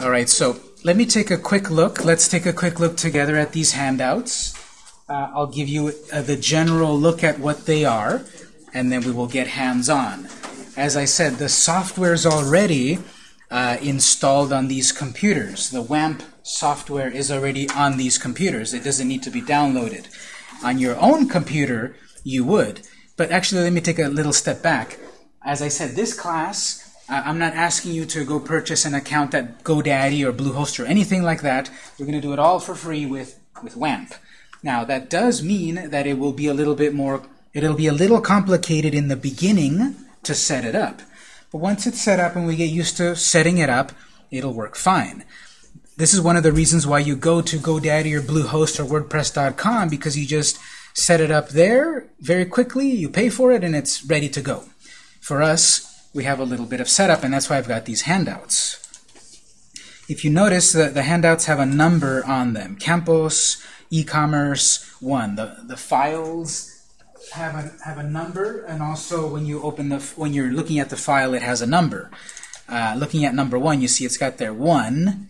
All right, so let me take a quick look. Let's take a quick look together at these handouts. Uh, I'll give you uh, the general look at what they are, and then we will get hands-on. As I said, the software is already uh, installed on these computers. The WAMP software is already on these computers. It doesn't need to be downloaded. On your own computer, you would. But actually, let me take a little step back. As I said, this class I'm not asking you to go purchase an account at GoDaddy or Bluehost or anything like that. We're going to do it all for free with, with WAMP. Now, that does mean that it will be a little bit more, it'll be a little complicated in the beginning to set it up. But once it's set up and we get used to setting it up, it'll work fine. This is one of the reasons why you go to GoDaddy or Bluehost or WordPress.com because you just set it up there very quickly, you pay for it, and it's ready to go. For us, we have a little bit of setup, and that's why I've got these handouts. If you notice that the handouts have a number on them, Campos, e-commerce, 1. The, the files have a, have a number, and also when you open the when you're looking at the file, it has a number. Uh, looking at number 1, you see it's got there 1,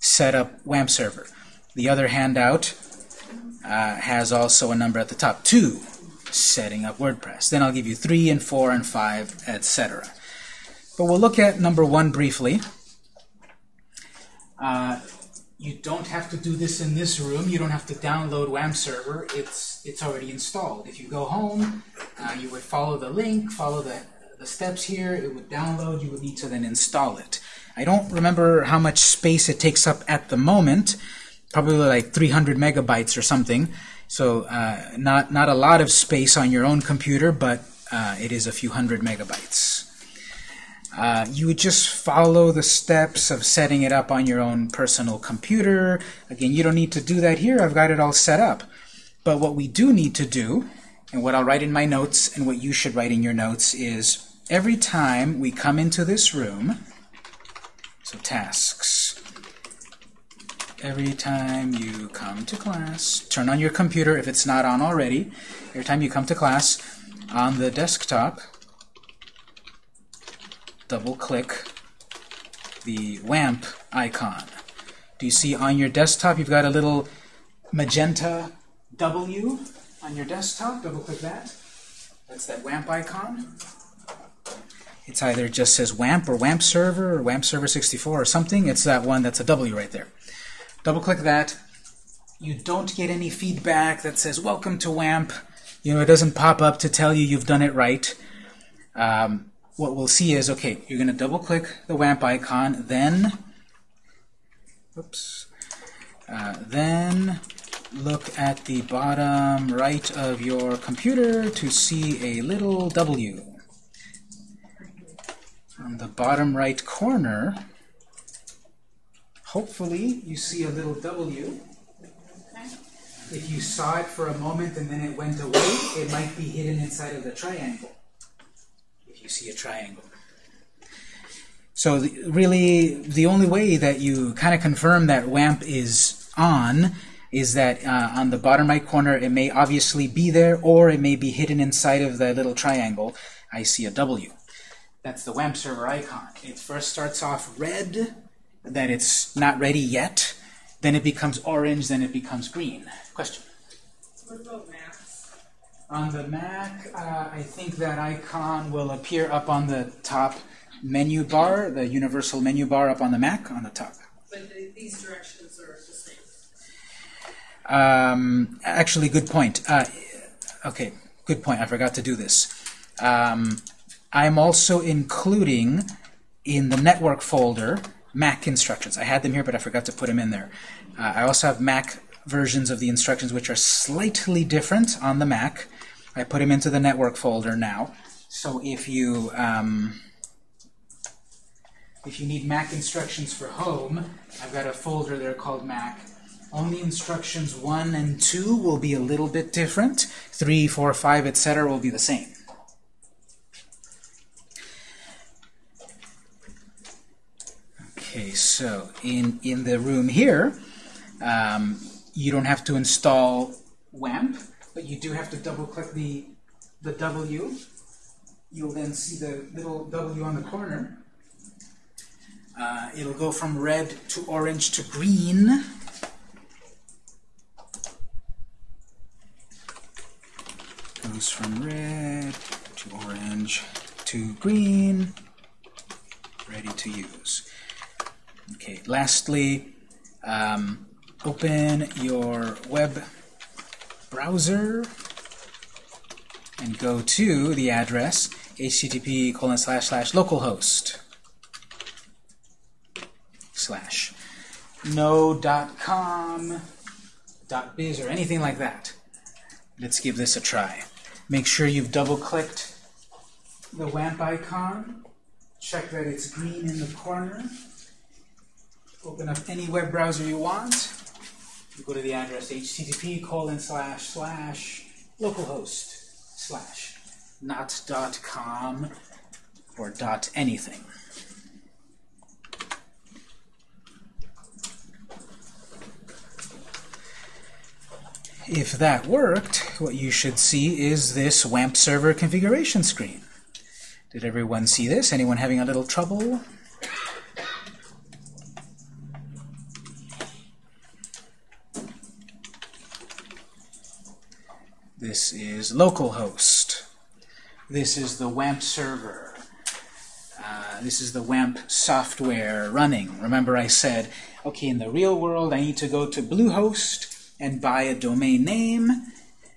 setup WAMP server. The other handout uh, has also a number at the top, 2, setting up WordPress. Then I'll give you 3 and 4 and 5, etc. But we'll look at number one briefly. Uh, you don't have to do this in this room. You don't have to download WAMP server. It's it's already installed. If you go home, uh, you would follow the link, follow the, the steps here. It would download. You would need to then install it. I don't remember how much space it takes up at the moment. Probably like 300 megabytes or something. So uh, not not a lot of space on your own computer, but uh, it is a few hundred megabytes. Uh, you would just follow the steps of setting it up on your own personal computer. Again, you don't need to do that here. I've got it all set up. But what we do need to do, and what I'll write in my notes, and what you should write in your notes, is every time we come into this room, so tasks, every time you come to class, turn on your computer if it's not on already, every time you come to class, on the desktop, double click the WAMP icon. Do you see on your desktop you've got a little magenta W on your desktop? Double click that. That's that WAMP icon. It's either just says WAMP or WAMP server or WAMP server 64 or something. It's that one that's a W right there. Double click that. You don't get any feedback that says welcome to WAMP. You know, it doesn't pop up to tell you you've done it right. Um, what we'll see is, okay, you're going to double click the WAMP icon, then, oops, uh, then look at the bottom right of your computer to see a little W. On the bottom right corner, hopefully you see a little W. If you saw it for a moment and then it went away, it might be hidden inside of the triangle you see a triangle. So the, really, the only way that you kind of confirm that WAMP is on is that uh, on the bottom right corner, it may obviously be there, or it may be hidden inside of the little triangle. I see a W. That's the WAMP server icon. It first starts off red, that it's not ready yet. Then it becomes orange, then it becomes green. Question? On the Mac, uh, I think that icon will appear up on the top menu bar, the universal menu bar up on the Mac on the top. But the, these directions are the same. Um, actually, good point. Uh, okay, good point. I forgot to do this. Um, I'm also including in the network folder Mac instructions. I had them here, but I forgot to put them in there. Uh, I also have Mac versions of the instructions which are slightly different on the Mac. I put them into the network folder now. So if you um, if you need Mac instructions for home, I've got a folder there called Mac. Only instructions 1 and 2 will be a little bit different. 3, 4, 5, etc. will be the same. Okay, so in, in the room here, um, you don't have to install WAMP but you do have to double click the, the W. You'll then see the little W on the corner. Uh, it'll go from red to orange to green. Goes from red to orange to green. Ready to use. Okay, lastly, um, open your web browser and go to the address http colon slash slash localhost slash no.com dot biz or anything like that. Let's give this a try. Make sure you've double-clicked the WAMP icon. Check that it's green in the corner. Open up any web browser you want. You go to the address http colon slash slash localhost slash not dot com or dot anything. If that worked, what you should see is this WAMP server configuration screen. Did everyone see this? Anyone having a little trouble? This is localhost. This is the WAMP server. Uh, this is the WAMP software running. Remember I said, okay, in the real world, I need to go to Bluehost and buy a domain name,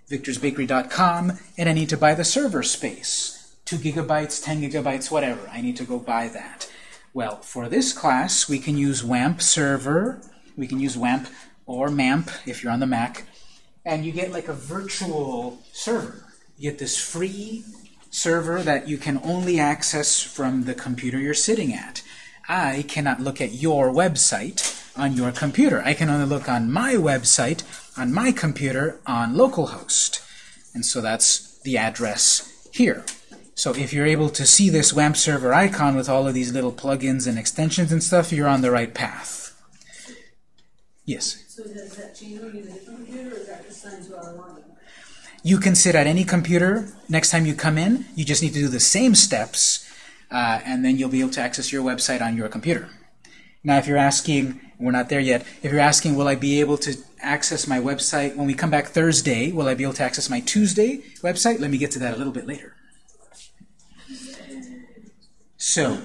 victorsbakery.com, and I need to buy the server space. 2 gigabytes, 10 gigabytes, whatever. I need to go buy that. Well, for this class, we can use WAMP server. We can use WAMP or MAMP if you're on the Mac. And you get like a virtual server. You get this free server that you can only access from the computer you're sitting at. I cannot look at your website on your computer. I can only look on my website on my computer on localhost. And so that's the address here. So if you're able to see this WAMP server icon with all of these little plugins and extensions and stuff, you're on the right path. Yes? You? You can sit at any computer. Next time you come in, you just need to do the same steps, uh, and then you'll be able to access your website on your computer. Now, if you're asking, we're not there yet, if you're asking, will I be able to access my website when we come back Thursday, will I be able to access my Tuesday website? Let me get to that a little bit later. So,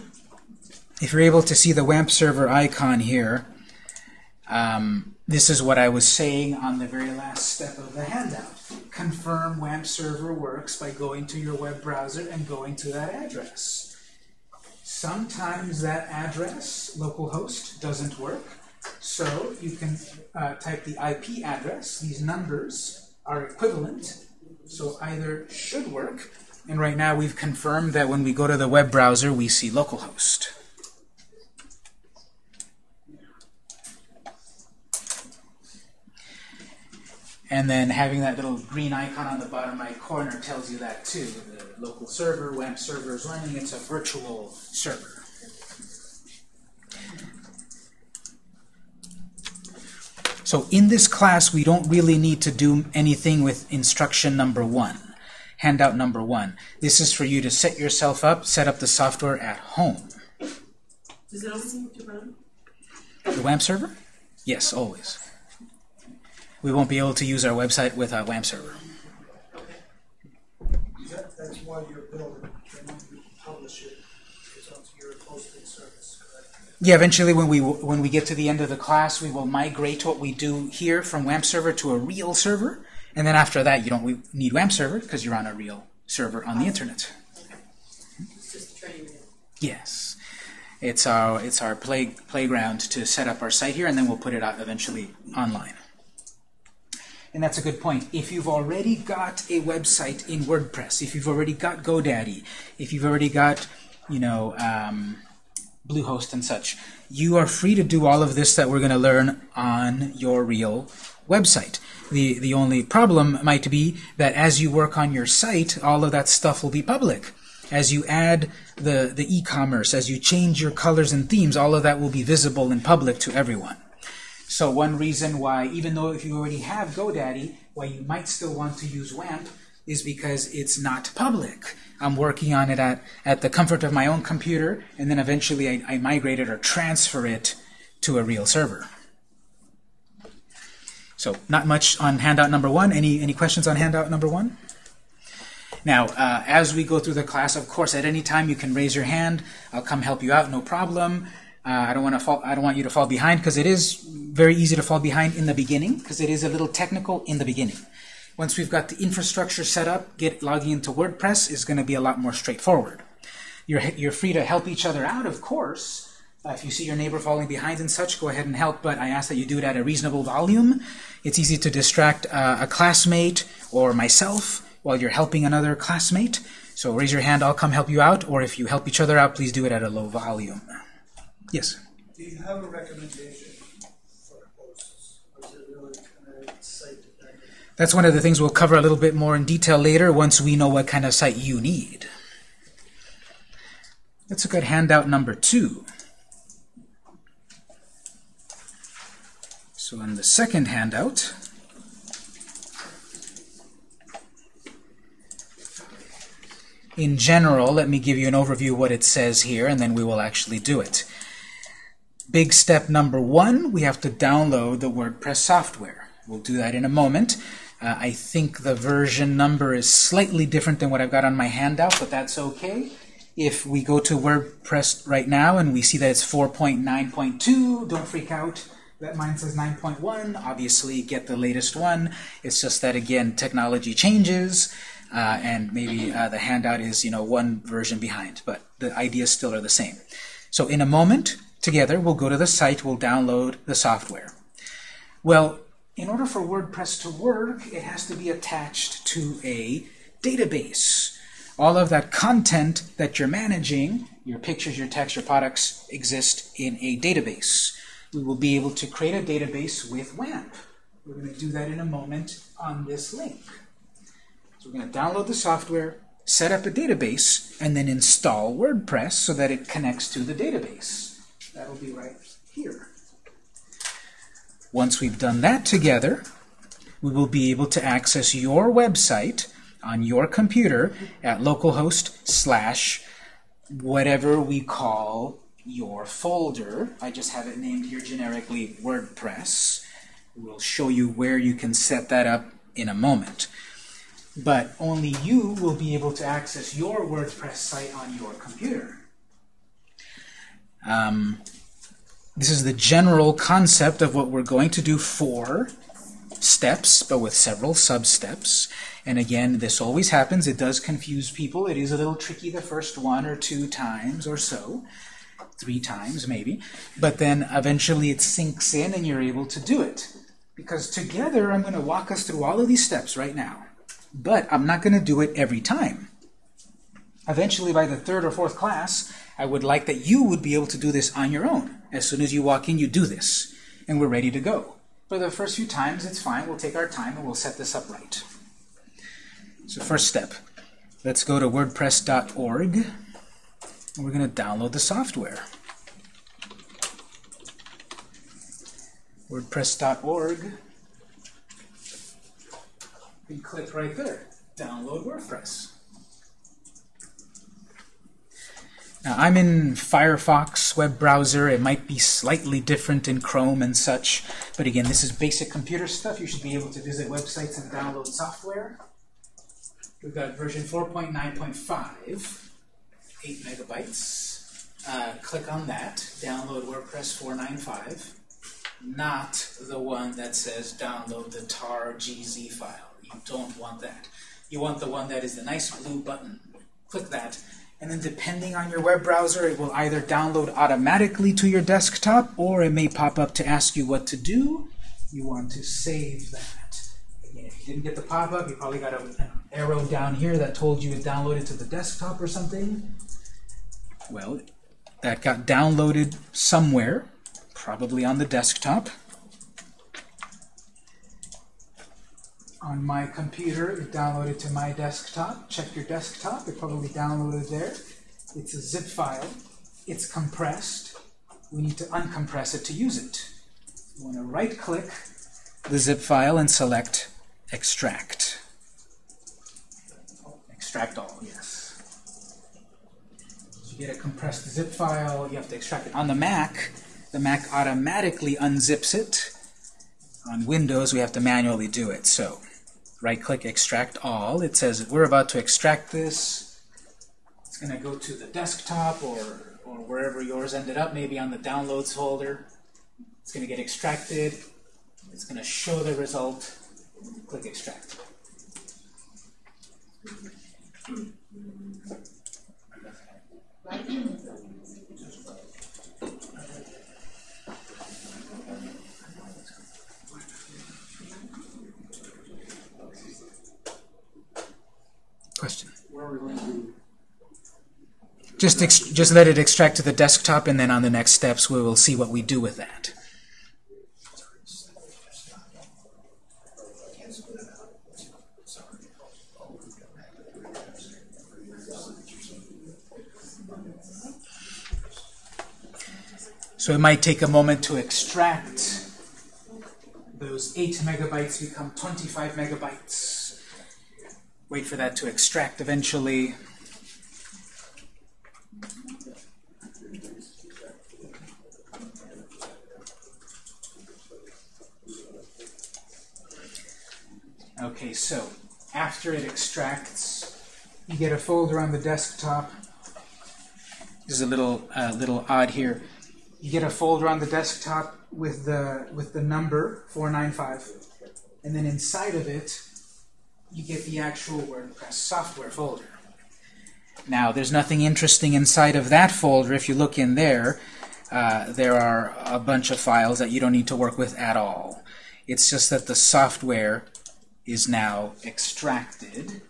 if you're able to see the WAMP server icon here, um, this is what I was saying on the very last step of the handout. Confirm WAMP server works by going to your web browser and going to that address. Sometimes that address, localhost, doesn't work. So you can uh, type the IP address. These numbers are equivalent. So either should work. And right now we've confirmed that when we go to the web browser, we see localhost. And then having that little green icon on the bottom right corner tells you that too. The local server, WAMP server is running. It's a virtual server. So in this class, we don't really need to do anything with instruction number one, handout number one. This is for you to set yourself up, set up the software at home. Does it always need to run? The WAMP server? Yes, always. We won't be able to use our website with a WAMP server. That, that's why you're building, then you publish it, it's up to your hosting service, correct? Yeah, eventually when we when we get to the end of the class, we will migrate what we do here from WAMP server to a real server, and then after that, you don't need WAMP server because you're on a real server on the internet. It's just training. Yes, it's our it's our play playground to set up our site here, and then we'll put it out eventually online. And that's a good point. If you've already got a website in WordPress, if you've already got GoDaddy, if you've already got, you know, um, Bluehost and such, you are free to do all of this that we're going to learn on your real website. The, the only problem might be that as you work on your site, all of that stuff will be public. As you add the, the e-commerce, as you change your colors and themes, all of that will be visible and public to everyone. So one reason why, even though if you already have GoDaddy, why you might still want to use WAMP is because it's not public. I'm working on it at, at the comfort of my own computer, and then eventually I, I migrate it or transfer it to a real server. So not much on handout number one. Any, any questions on handout number one? Now, uh, as we go through the class, of course, at any time you can raise your hand. I'll come help you out, no problem. Uh, I don't want to fall. I don't want you to fall behind because it is very easy to fall behind in the beginning because it is a little technical in the beginning. Once we've got the infrastructure set up, get logging into WordPress is going to be a lot more straightforward. You're you're free to help each other out, of course. Uh, if you see your neighbor falling behind and such, go ahead and help, but I ask that you do it at a reasonable volume. It's easy to distract uh, a classmate or myself while you're helping another classmate. So raise your hand, I'll come help you out, or if you help each other out, please do it at a low volume. Yes? Do you have a recommendation for hosts, or is it really kind of site dependent? That's one of the things we'll cover a little bit more in detail later once we know what kind of site you need. Let's look at handout number two. So on the second handout, in general, let me give you an overview of what it says here, and then we will actually do it. Big step number one, we have to download the WordPress software. We'll do that in a moment. Uh, I think the version number is slightly different than what I've got on my handout, but that's okay. If we go to WordPress right now and we see that it's 4.9.2, don't freak out. That mine says 9.1. Obviously, get the latest one. It's just that, again, technology changes, uh, and maybe uh, the handout is, you know, one version behind, but the ideas still are the same. So in a moment, together, we'll go to the site, we'll download the software. Well, in order for WordPress to work, it has to be attached to a database. All of that content that you're managing, your pictures, your text, your products, exist in a database. We will be able to create a database with WAMP. We're going to do that in a moment on this link. So we're going to download the software, set up a database, and then install WordPress so that it connects to the database. That'll be right here. Once we've done that together, we will be able to access your website on your computer at localhost slash whatever we call your folder. I just have it named here generically WordPress. We'll show you where you can set that up in a moment. But only you will be able to access your WordPress site on your computer. Um, this is the general concept of what we're going to do for steps, but with several sub-steps. And again, this always happens. It does confuse people. It is a little tricky the first one or two times or so. Three times, maybe. But then eventually it sinks in and you're able to do it. Because together I'm going to walk us through all of these steps right now. But I'm not going to do it every time. Eventually, by the third or fourth class, I would like that you would be able to do this on your own. As soon as you walk in, you do this. And we're ready to go. For the first few times, it's fine. We'll take our time and we'll set this up right. So first step, let's go to wordpress.org. And we're going to download the software. WordPress.org. You click right there, download WordPress. Now, I'm in Firefox web browser. It might be slightly different in Chrome and such. But again, this is basic computer stuff. You should be able to visit websites and download software. We've got version 4.9.5, 8 megabytes. Uh, click on that, download WordPress 495, not the one that says download the tar GZ file. You don't want that. You want the one that is the nice blue button. Click that, and then depending on your web browser, it will either download automatically to your desktop, or it may pop up to ask you what to do. You want to save that. If you didn't get the pop-up, you probably got an arrow down here that told you it downloaded to the desktop or something. Well, that got downloaded somewhere, probably on the desktop. On my computer. It downloaded to my desktop. Check your desktop. It probably downloaded there. It's a zip file. It's compressed. We need to uncompress it to use it. You want to right-click the zip file and select Extract. Extract all, yes. So You get a compressed zip file, you have to extract it. On the Mac, the Mac automatically unzips it. On Windows, we have to manually do it. So, right-click Extract All. It says we're about to extract this. It's going to go to the desktop or, or wherever yours ended up, maybe on the Downloads folder. It's going to get extracted. It's going to show the result. Click Extract. Question. Just just let it extract to the desktop, and then on the next steps we will see what we do with that. So it might take a moment to extract. Those 8 megabytes become 25 megabytes. Wait for that to extract eventually. Okay, so after it extracts, you get a folder on the desktop. This is a little uh, little odd here. You get a folder on the desktop with the with the number 495, and then inside of it, you get the actual WordPress software folder. Now, there's nothing interesting inside of that folder. If you look in there, uh, there are a bunch of files that you don't need to work with at all. It's just that the software is now extracted.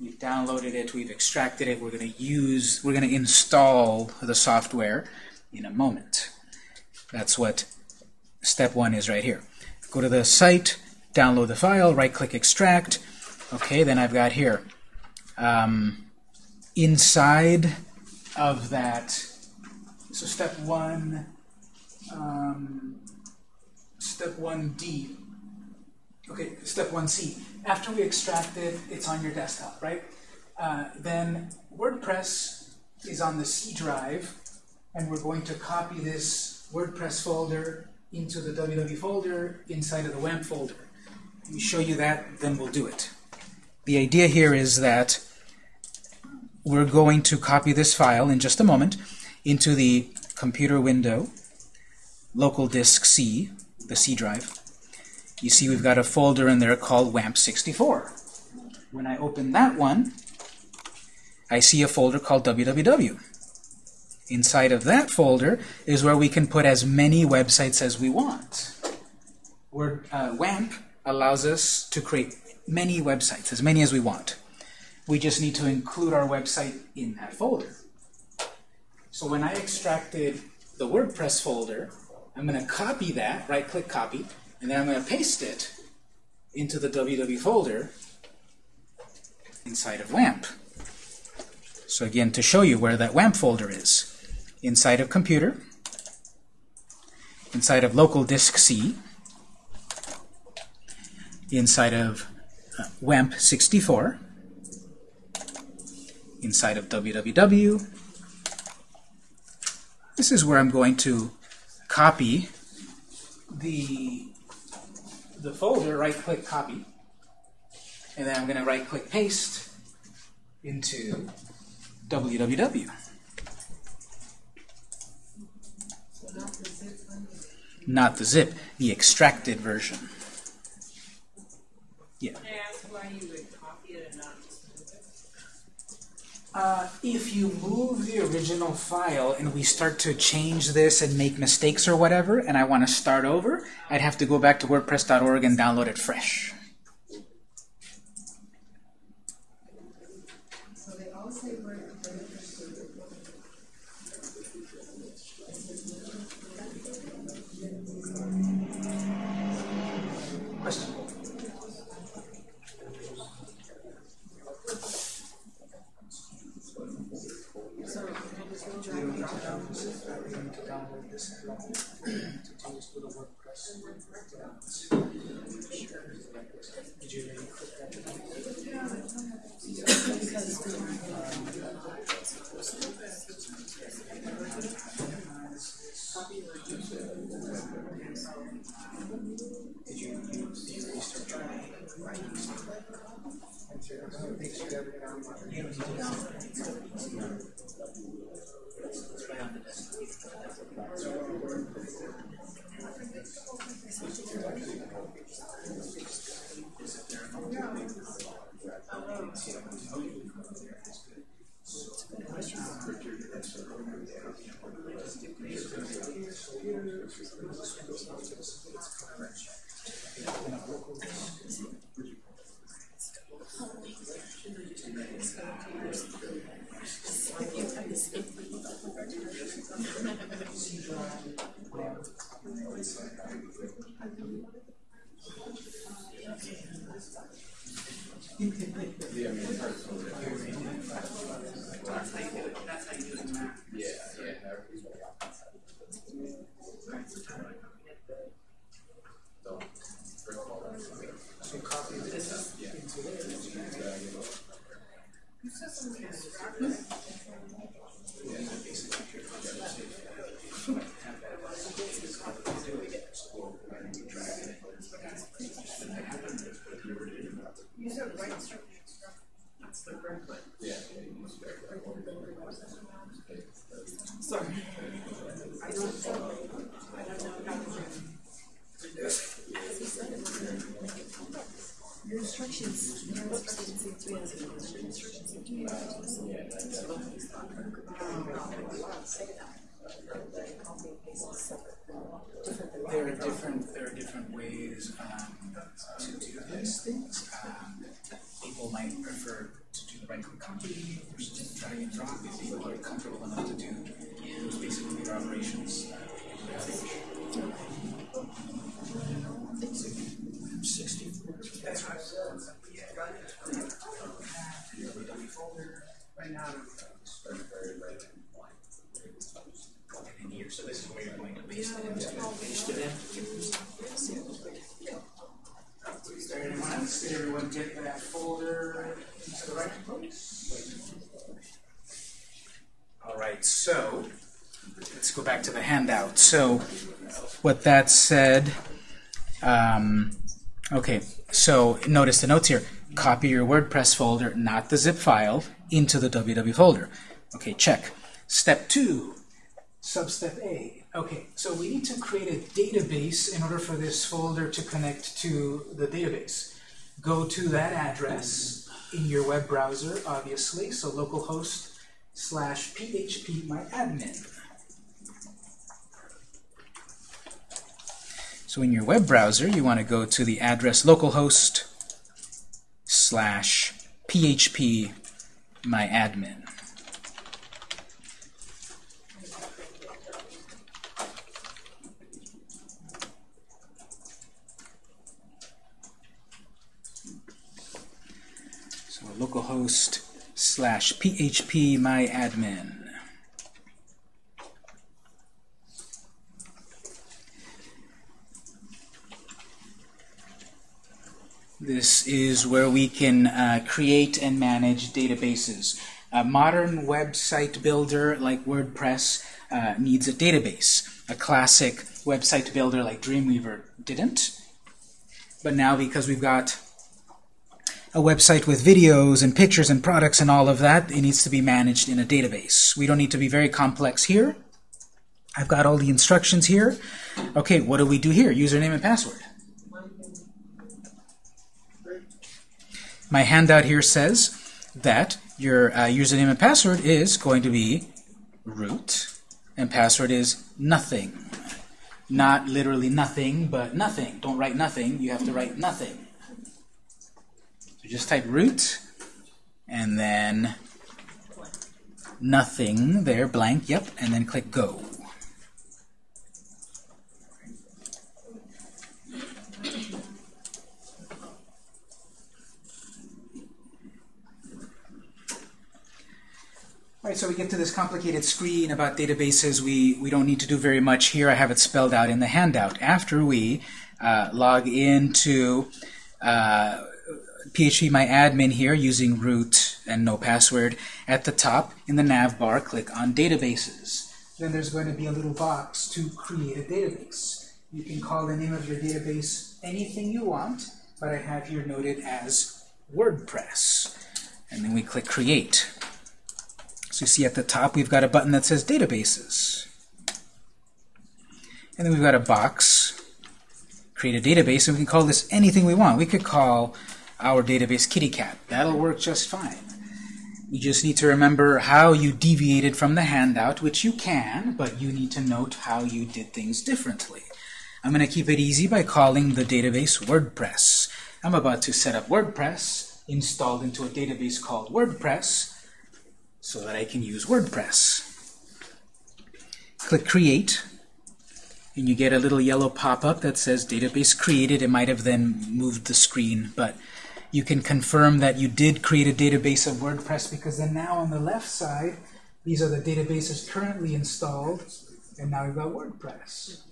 We've downloaded it, we've extracted it, we're going to use, we're going to install the software in a moment. That's what step one is right here. Go to the site, download the file, right-click extract. Okay, then I've got here. Um, inside of that, so step one, um, step 1D, okay, step 1C. After we extract it, it's on your desktop, right? Uh, then WordPress is on the C drive, and we're going to copy this WordPress folder into the www folder inside of the WAMP folder. Let me show you that, then we'll do it. The idea here is that we're going to copy this file in just a moment into the computer window, local disk C, the C drive. You see we've got a folder in there called WAMP64. When I open that one, I see a folder called www. Inside of that folder is where we can put as many websites as we want. Word, uh, WAMP allows us to create many websites, as many as we want. We just need to include our website in that folder. So when I extracted the WordPress folder, I'm going to copy that, right-click copy, and then I'm going to paste it into the www folder inside of WAMP. So again, to show you where that WAMP folder is, inside of computer, inside of local disk C, inside of uh, WAMP 64, inside of www. This is where I'm going to copy the the folder, right-click copy, and then I'm going to right-click paste into www. Not the zip, the extracted version. Yeah. Can I ask why you would copy it and not just move it? Uh, if you move the original file and we start to change this and make mistakes or whatever, and I want to start over, I'd have to go back to WordPress.org and download it fresh. So they all say word Question? So I just go drag it. Always do the WordPress. Did you already click that? Did you, you, did you restart your So copy this into there. Your instructions, your instructions say three hours ago, your instructions say two hours There are different, there are different ways um, to do these things. Um, people might prefer to do the right click copy or just drag and drop if people are comfortable enough to do those basic computer operations. Sixty. That's right. Right now, In here, so this is where you're going to paste it into. Paste it in. Did everyone else, did everyone get that folder into the right place? All right, so let's go back to the handout. So what that said, um, okay, so notice the notes here. Copy your WordPress folder, not the zip file, into the www folder. Okay, check. Step two, substep A. Okay, so we need to create a database in order for this folder to connect to the database. Go to that address in your web browser, obviously, so localhost slash php myadmin. So in your web browser, you want to go to the address localhost slash php myadmin. So localhost slash php myadmin. This is where we can uh, create and manage databases. A modern website builder like WordPress uh, needs a database. A classic website builder like Dreamweaver didn't. But now because we've got a website with videos and pictures and products and all of that, it needs to be managed in a database. We don't need to be very complex here. I've got all the instructions here. Okay, what do we do here? Username and password. My handout here says that your uh, username and password is going to be root, and password is nothing. Not literally nothing, but nothing. Don't write nothing, you have to write nothing. So just type root, and then nothing there, blank, yep, and then click go. All right, so we get to this complicated screen about databases. We, we don't need to do very much here. I have it spelled out in the handout. After we uh, log into uh, PHP My Admin here using root and no password, at the top in the nav bar, click on Databases. Then there's going to be a little box to create a database. You can call the name of your database anything you want, but I have here noted as WordPress. And then we click Create. So you see at the top we've got a button that says Databases. And then we've got a box, create a database, and we can call this anything we want. We could call our database kitty cat. That'll work just fine. You just need to remember how you deviated from the handout, which you can, but you need to note how you did things differently. I'm going to keep it easy by calling the database WordPress. I'm about to set up WordPress installed into a database called WordPress so that I can use WordPress. Click Create, and you get a little yellow pop-up that says Database Created. It might have then moved the screen, but you can confirm that you did create a database of WordPress because then now on the left side, these are the databases currently installed, and now we've got WordPress.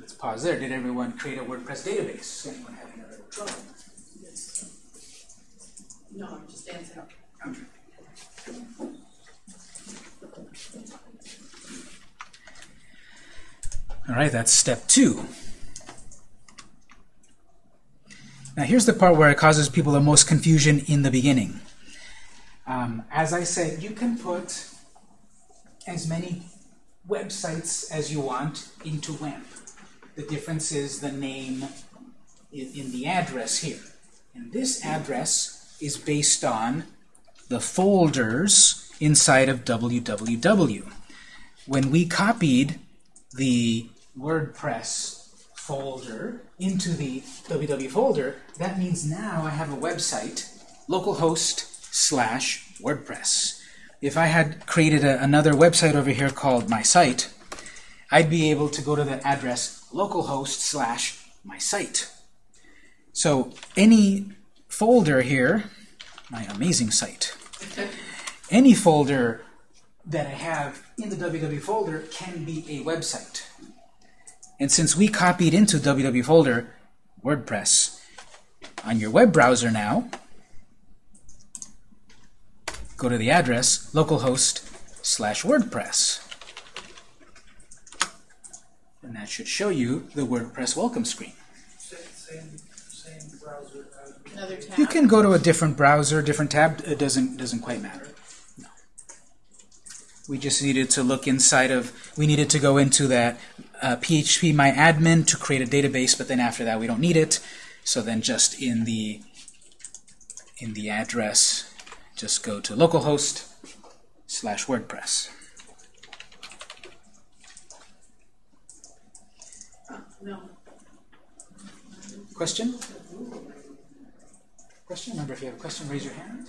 Let's pause there. Did everyone create a WordPress database? Anyone having a little trouble? No, I'm just dancing up. All right, that's step two. Now here's the part where it causes people the most confusion in the beginning. Um, as I said, you can put as many websites as you want into WAMP. The difference is the name in, in the address here. And this address is based on the folders inside of www. When we copied the WordPress folder into the www folder, that means now I have a website, localhost slash WordPress. If I had created a, another website over here called my site, I'd be able to go to the address localhost slash my site. So any folder here, my amazing site, any folder that I have in the www folder can be a website. And since we copied into www folder WordPress on your web browser now, go to the address localhost slash WordPress. And that should show you the WordPress welcome screen. Same, same, browser. You can go to a different browser, different tab. It doesn't doesn't quite matter. No. We just needed to look inside of. We needed to go into that uh, PHP my admin to create a database, but then after that we don't need it. So then just in the in the address, just go to localhost slash WordPress. Question? Question? Remember, if you have a question, raise your hand.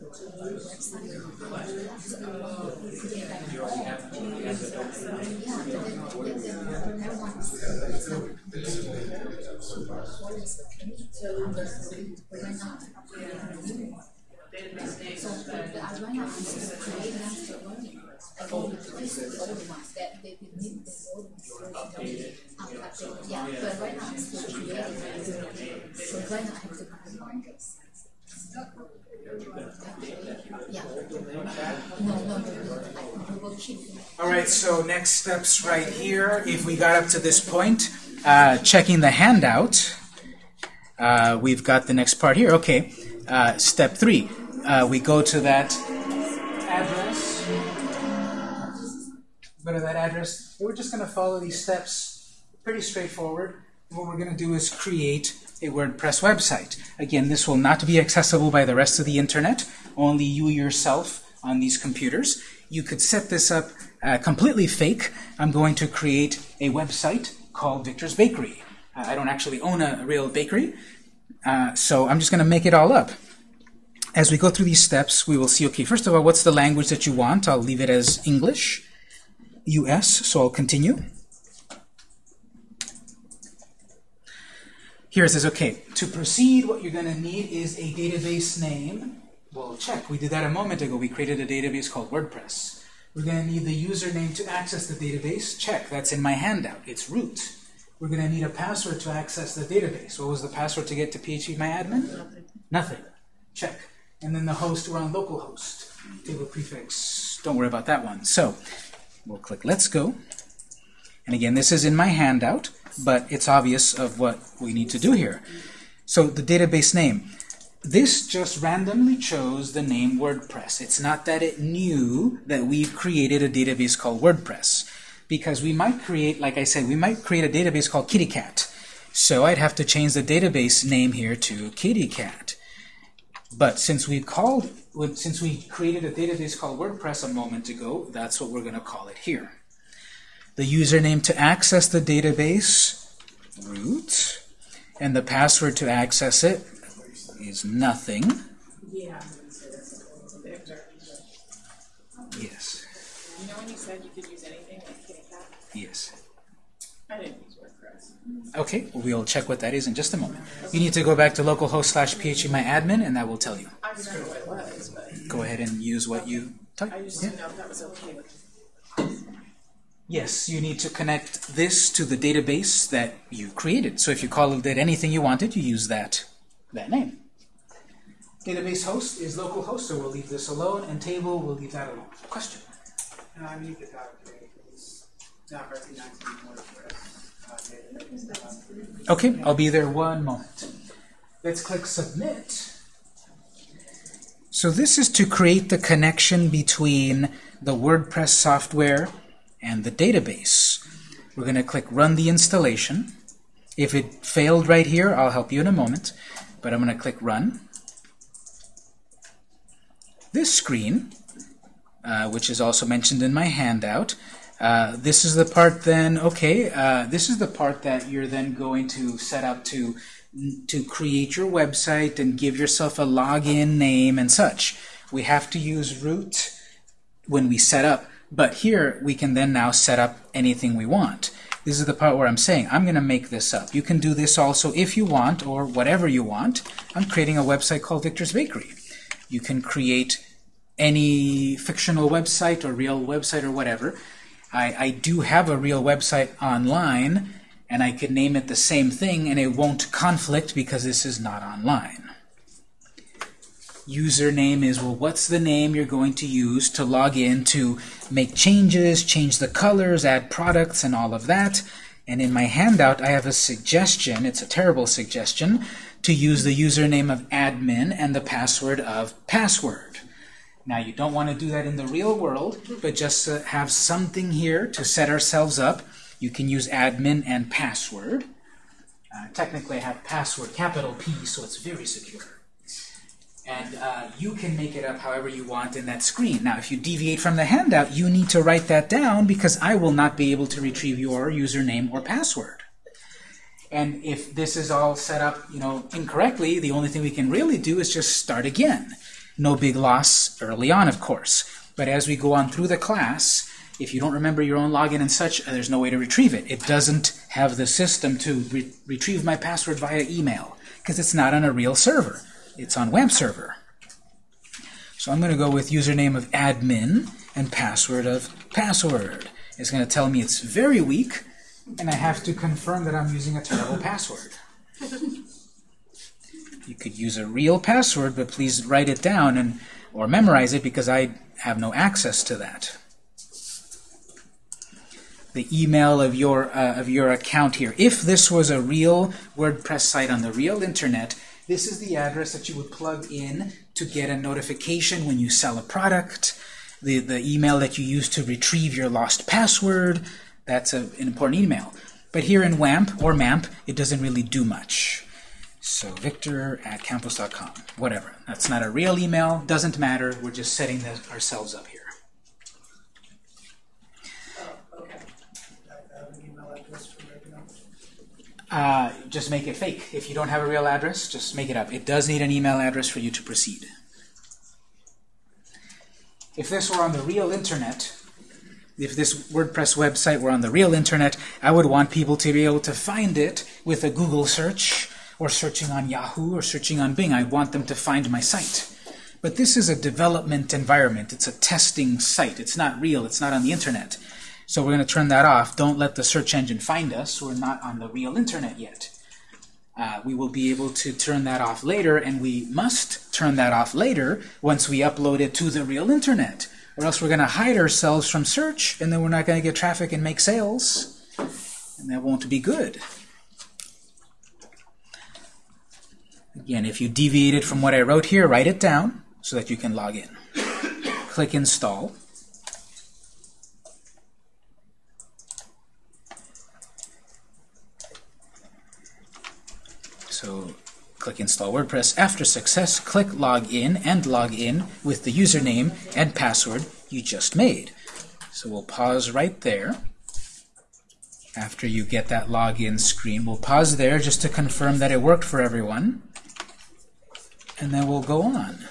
Right now I have to combine this. All right, so next steps right here. If we got up to this point, uh, checking the handout, uh, we've got the next part here. Okay, uh, step three. Uh, we go to that address. Go to that address. We're just going to follow these steps. Pretty straightforward. What we're going to do is create a WordPress website. Again, this will not be accessible by the rest of the internet, only you yourself on these computers. You could set this up uh, completely fake. I'm going to create a website called Victor's Bakery. Uh, I don't actually own a, real bakery, uh, so I'm just going to make it all up. As we go through these steps, we will see, okay, first of all, what's the language that you want? I'll leave it as English, US, so I'll continue. Here it says, okay, to proceed, what you're going to need is a database name. Well, check. We did that a moment ago. We created a database called WordPress. We're going to need the username to access the database. Check. That's in my handout. It's root. We're going to need a password to access the database. What was the password to get to PHPMyAdmin? Nothing. Check. And then the host, we're on localhost. Table prefix, don't worry about that one. So, we'll click Let's Go. And again, this is in my handout, but it's obvious of what we need to do here. So the database name. This just randomly chose the name WordPress. It's not that it knew that we've created a database called WordPress. Because we might create, like I said, we might create a database called KittyCat. So I'd have to change the database name here to KittyCat. But since we called, since we created a database called WordPress a moment ago, that's what we're going to call it here. The username to access the database, root, and the password to access it, is nothing. Yeah. Yes, you know when you said you could use anything like Kitty Cat? yes. I didn't use WordPress. Okay, we'll check what that is in just a moment. You need to go back to localhost slash phpMyAdmin, and that will tell you. I remember what it was, but Go ahead and use what you typed. I just Yeah. didn't know if that was okay with Yes, you need to connect this to the database that you created. So if you call it anything you wanted, you use that, that name. Database host is localhost, so we'll leave this alone, and table, we'll leave that alone. Question? And I need the dot it's not recognizing WordPress uh, Okay, I'll be there one moment. Let's click submit. So this is to create the connection between the WordPress software and the database. We're going to click run the installation. If it failed right here, I'll help you in a moment, but I'm going to click run. This screen, uh, which is also mentioned in my handout, uh, this is the part then, okay, uh, this is the part that you're then going to set up to, to create your website and give yourself a login name and such. We have to use root when we set up, but here we can then now set up anything we want. This is the part where I'm saying, I'm going to make this up. You can do this also if you want, or whatever you want. I'm creating a website called Victor's Bakery. You can create any fictional website or real website or whatever. I, I do have a real website online, and I could name it the same thing, and it won't conflict because this is not online. Username is, well, what's the name you're going to use to log in to make changes, change the colors, add products, and all of that. And in my handout, I have a suggestion, it's a terrible suggestion, to use the username of admin and the password of password. Now, you don't want to do that in the real world, but just uh, have something here to set ourselves up. You can use admin and password. Uh, technically, I have password capital P, so it's very secure. And uh, you can make it up however you want in that screen. Now, if you deviate from the handout, you need to write that down because I will not be able to retrieve your username or password. And if this is all set up, you know, incorrectly, the only thing we can really do is just start again. No big loss early on, of course. But as we go on through the class, if you don't remember your own login and such, there's no way to retrieve it. It doesn't have the system to re retrieve my password via email because it's not on a real server. It's on web server. So I'm going to go with username of admin and password of password. It's going to tell me it's very weak, and I have to confirm that I'm using a terrible password. You could use a real password, but please write it down and or memorize it because I have no access to that. The email of your uh, of your account here. If this was a real WordPress site on the real internet, this is the address that you would plug in to get a notification when you sell a product. The the email that you use to retrieve your lost password. That's a, an important email. But here in WAMP or MAMP, it doesn't really do much. So victor at campus.com, whatever. That's not a real email, doesn't matter. We're just setting ourselves up here. I have an email address for regular. Uh, just make it fake. If you don't have a real address, just make it up. It does need an email address for you to proceed. If this were on the real internet, if this WordPress website were on the real internet, I would want people to be able to find it with a Google search or searching on Yahoo or searching on Bing. I want them to find my site. But this is a development environment. It's a testing site. It's not real. It's not on the internet. So we're going to turn that off. Don't let the search engine find us. We're not on the real internet yet. Uh, we will be able to turn that off later, and we must turn that off later once we upload it to the real internet. Or else we're going to hide ourselves from search, and then we're not going to get traffic and make sales. And that won't be good. Again, if you deviated from what I wrote here, write it down so that you can log in. Click Install. So click Install WordPress. After success, click Login and log in with the username and password you just made. So we'll pause right there. After you get that login screen, we'll pause there just to confirm that it worked for everyone. and then we'll go on.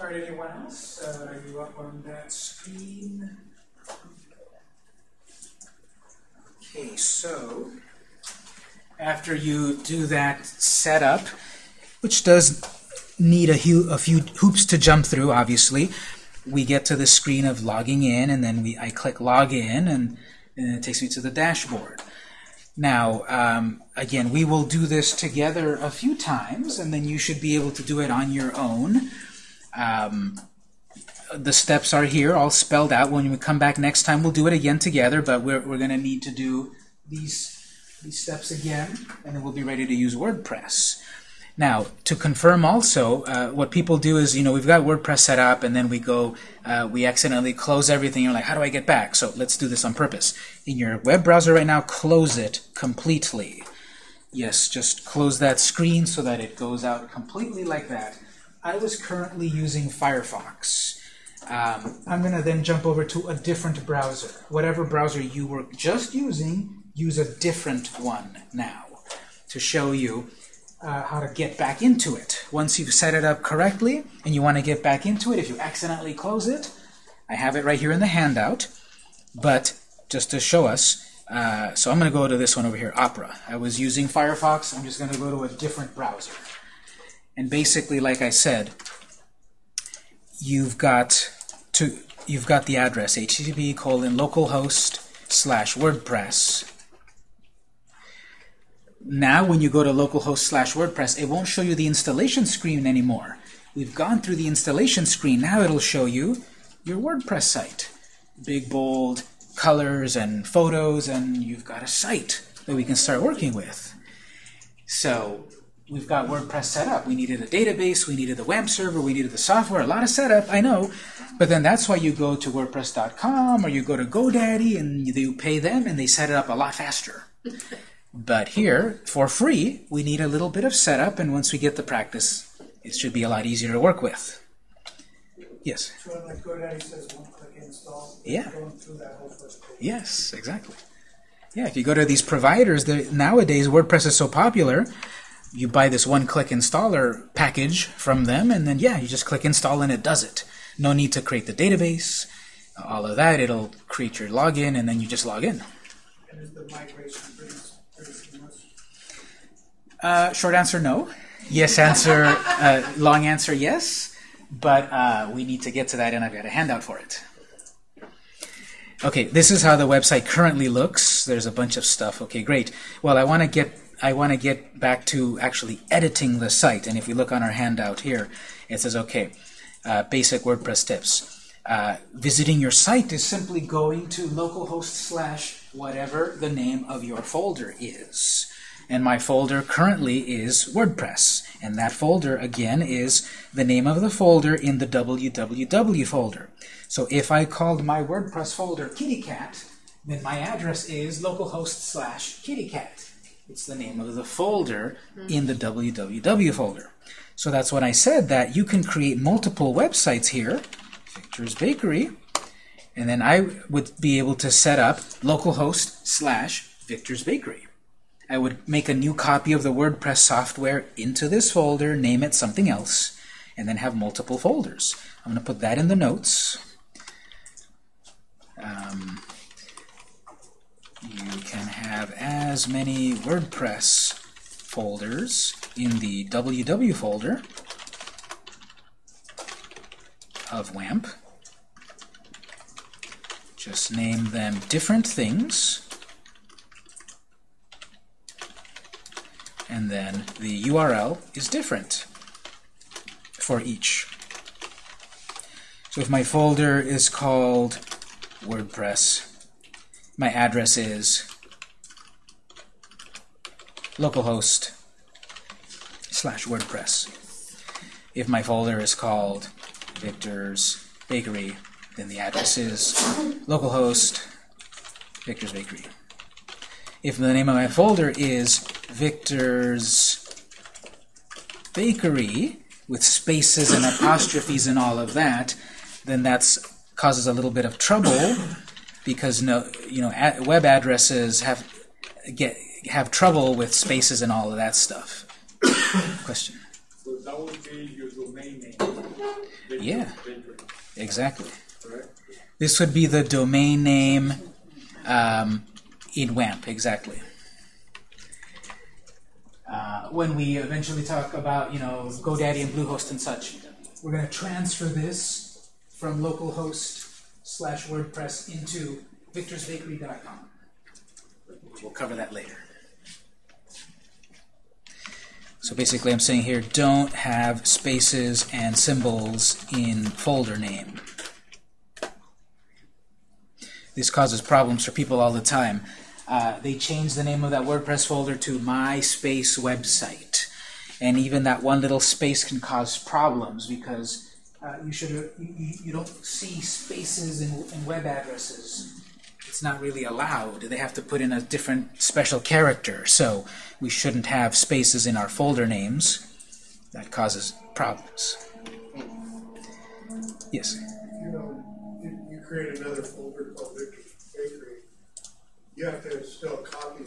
All right, anyone else? Uh, are you up on that screen? Okay, so after you do that setup, which does need a, a few hoops to jump through, obviously, we get to the screen of logging in, and then we I click login, and, and it takes me to the dashboard. Now, um, again, we will do this together a few times, and then you should be able to do it on your own. Um, the steps are here, all spelled out. When we come back next time, we'll do it again together, but we're, we're going to need to do these, these steps again, and then we'll be ready to use WordPress. Now, to confirm also, uh, what people do is, you know, we've got WordPress set up, and then we go, uh, we accidentally close everything. You're like, how do I get back? So let's do this on purpose. In your web browser right now, close it completely. Yes, just close that screen so that it goes out completely like that. I was currently using Firefox. Um, I'm going to then jump over to a different browser. Whatever browser you were just using, use a different one now to show you uh, how to get back into it. Once you've set it up correctly and you want to get back into it, if you accidentally close it, I have it right here in the handout, but just to show us, uh, so I'm going to go to this one over here, Opera. I was using Firefox. I'm just going to go to a different browser. And basically, like I said, you've got to you've got the address http colon localhost slash WordPress. Now, when you go to localhost slash WordPress, it won't show you the installation screen anymore. We've gone through the installation screen. Now it'll show you your WordPress site. Big, bold colors and photos, and you've got a site that we can start working with. So we've got WordPress set up. We needed a database, we needed the WAMP server, we needed the software, a lot of setup, I know. But then that's why you go to WordPress.com or you go to GoDaddy and you pay them and they set it up a lot faster. But here, for free, we need a little bit of setup, and once we get the practice, it should be a lot easier to work with. Yes? So like GoDaddy says, one click install. Yeah. Going through that whole first page. Yes, exactly. Yeah, if you go to these providers, the, nowadays WordPress is so popular, you buy this one-click installer package from them, and then yeah, you just click install and it does it. No need to create the database, all of that. It'll create your login, and then you just log in. And is the migration pretty, pretty seamless? Uh, short answer, no. Yes answer, uh, long answer, yes. But uh, we need to get to that, and I've got a handout for it. Okay, this is how the website currently looks. There's a bunch of stuff. Okay, great. Well, I want to get I want to get back to actually editing the site. And if we look on our handout here, it says, okay, uh, basic WordPress tips. Uh, visiting your site is simply going to localhost slash whatever the name of your folder is. And my folder currently is WordPress. And that folder, again, is the name of the folder in the www folder. So if I called my WordPress folder kittycat, then my address is localhost slash kittycat. It's the name of the folder in the www folder. So that's what I said that you can create multiple websites here, Victor's Bakery, and then I would be able to set up localhost slash Victor's Bakery. I would make a new copy of the WordPress software into this folder, name it something else, and then have multiple folders. I'm going to put that in the notes. Um, you can have as many WordPress folders in the www folder of WAMP. Just name them different things. And then the URL is different for each. So if my folder is called WordPress, my address is localhost slash WordPress. If my folder is called Victor's Bakery, then the address is localhost Victor's Bakery. If the name of my folder is Victor's Bakery, with spaces and apostrophes and all of that, then that causes a little bit of trouble because no, you know, ad web addresses have get have trouble with spaces and all of that stuff. Question? So that would be your domain name. Yeah. Exactly. correct? This would be the domain name um, in WAMP, exactly. Uh, when we eventually talk about, you know, GoDaddy and Bluehost and such, we're going to transfer this from localhost slash WordPress into victorsbakery.com. We'll cover that later. So basically I'm saying here, don't have spaces and symbols in folder name. This causes problems for people all the time. Uh, they change the name of that WordPress folder to MySpace website. And even that one little space can cause problems because uh, you should you, you don't see spaces in, in web addresses. It's not really allowed. They have to put in a different special character. So we shouldn't have spaces in our folder names. That causes problems. Yes. you know, you, you create another folder called Bakery, you have to still copy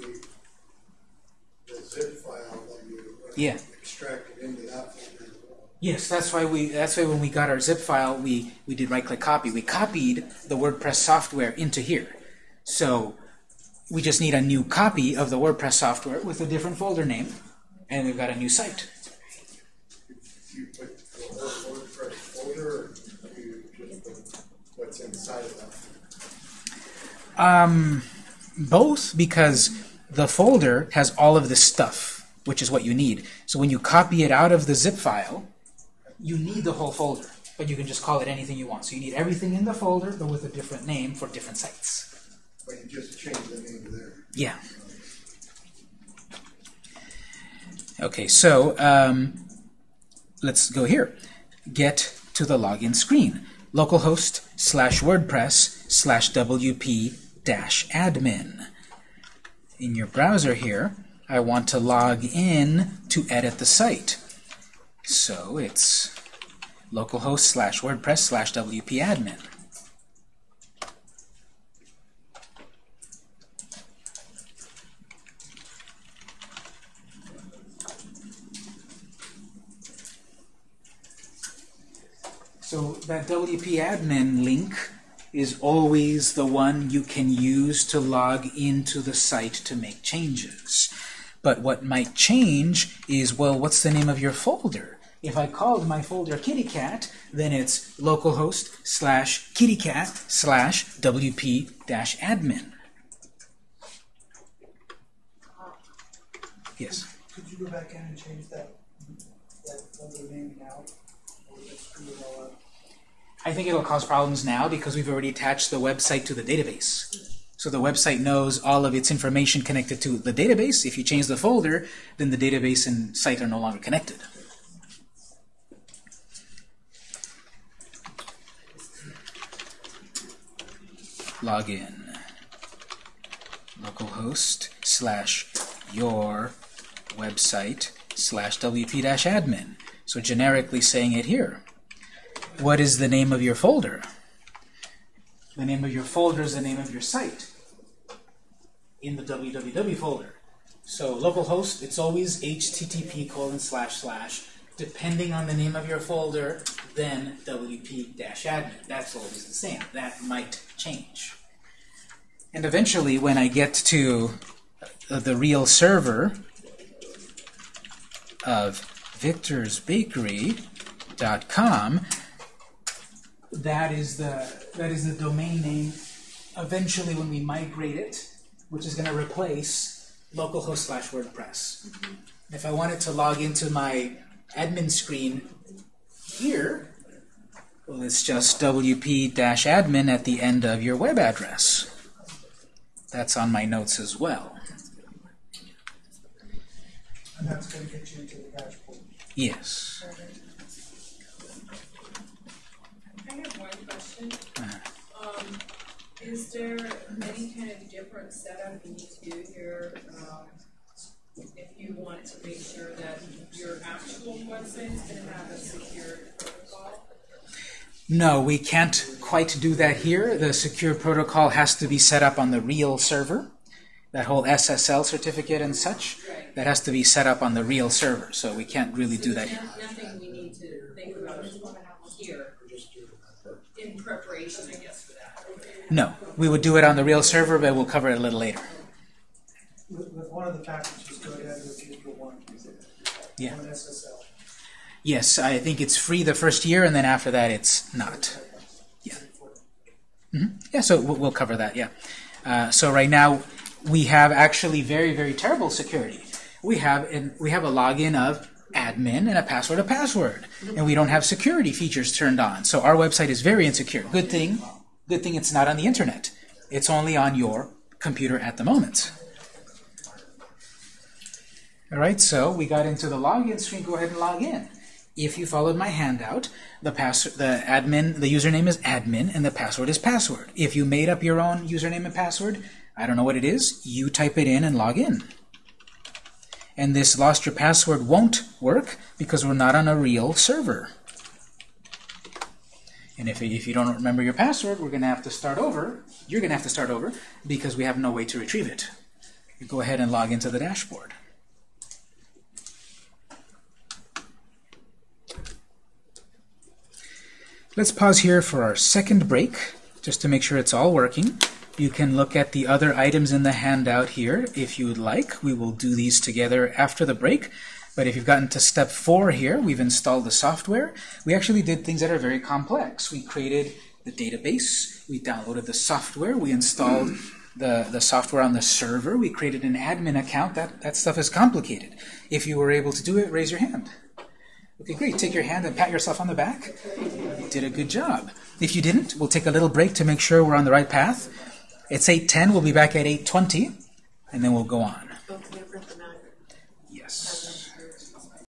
the zip file that you Yeah. extract it into that folder. Yes, that's why we. That's why when we got our zip file, we we did right-click copy. We copied the WordPress software into here. So we just need a new copy of the WordPress software with a different folder name, and we've got a new site. The? Um, both because the folder has all of this stuff, which is what you need. So when you copy it out of the zip file, you need the whole folder, but you can just call it anything you want. So you need everything in the folder, but with a different name for different sites. But you just change the name there. Yeah. Okay, so um, let's go here. Get to the login screen. Localhost slash WordPress slash WP dash admin. In your browser here, I want to log in to edit the site. So it's localhost slash WordPress slash WP admin. So that WP admin link is always the one you can use to log into the site to make changes. But what might change is, well, what's the name of your folder? If I called my folder kittycat, then it's localhost slash kittycat slash wp dash admin. Yes? Could you go back in and change that, that folder name now? Or screw it all up? I think it'll cause problems now because we've already attached the website to the database. So the website knows all of its information connected to the database. If you change the folder, then the database and site are no longer connected. Login. Localhost slash your website slash wp-admin. So generically saying it here. What is the name of your folder? The name of your folder is the name of your site in the www folder. So localhost, it's always http colon slash slash. Depending on the name of your folder, then wp-admin. That's always the same. That might change. And eventually, when I get to uh, the real server of victorsbakery.com, that is the that is the domain name eventually when we migrate it, which is going to replace localhost slash WordPress. Mm-hmm. If I wanted to log into my admin screen here, well, it's just wp-admin at the end of your web address. That's on my notes as well. And that's gonna get you into the dashboard. Yes. I have one question. Um, is there any kind of different setup you need to do here, um, if you want to make sure that your actual website is gonna have a secure protocol? No, we can't quite do that here. The secure protocol has to be set up on the real server. That whole SSL certificate and such, Right. that has to be set up on the real server. So we can't really do that here. Nothing we need to think about here in preparation, I guess, for that. No, we would do it on the real server, but we'll cover it a little later. With, with one of the packages, go ahead and give one. Yeah. One SSL. Yes, I think it's free the first year, and then after that it's not. Yeah. hmm Yeah, so we'll, we'll cover that, yeah. Uh, so right now, we have actually very, very terrible security. We have, an, we have a login of admin and a password of password, and we don't have security features turned on. So our website is very insecure. Good thing, good thing it's not on the internet. It's only on your computer at the moment. All right, so we got into the login screen. Go ahead and log in. If you followed my handout, the pass the admin, the username is admin, and the password is password. If you made up your own username and password, I don't know what it is. You type it in and log in. And this lost your password won't work because we're not on a real server. And if, if you don't remember your password, we're going to have to start over. You're going to have to start over because we have no way to retrieve it. Go ahead and log into the dashboard. Let's pause here for our second break, just to make sure it's all working. You can look at the other items in the handout here if you would like. We will do these together after the break. But if you've gotten to step four here, we've installed the software. We actually did things that are very complex. We created the database, we downloaded the software, we installed the, the software on the server, we created an admin account. That, that stuff is complicated. If you were able to do it, raise your hand. Okay, great. Take your hand and pat yourself on the back. You did a good job. If you didn't, we'll take a little break to make sure we're on the right path. It's 8.10. We'll be back at 8.20, and then we'll go on.